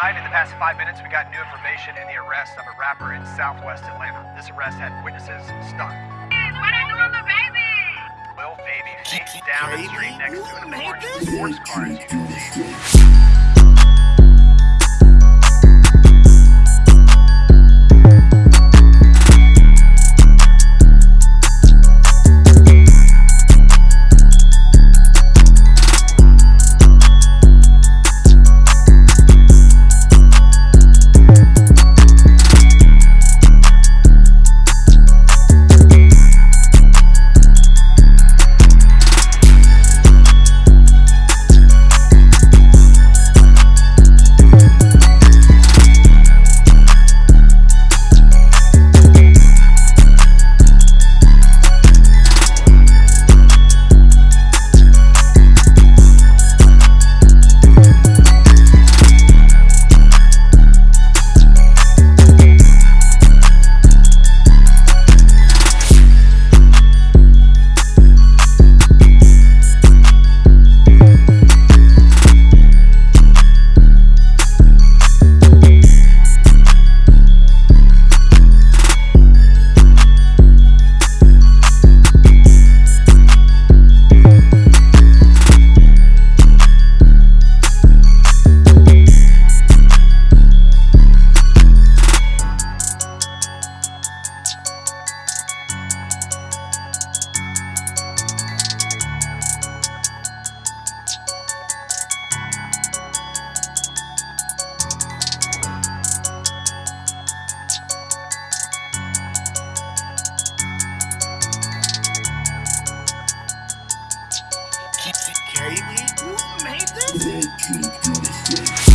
tonight, in the past five minutes, we got new information in the arrest of a rapper in southwest Atlanta. This arrest had witnesses stunned. What are doing the baby? Lil Baby face down the street next to an orange sports car, as you can see. K-Week? Made this?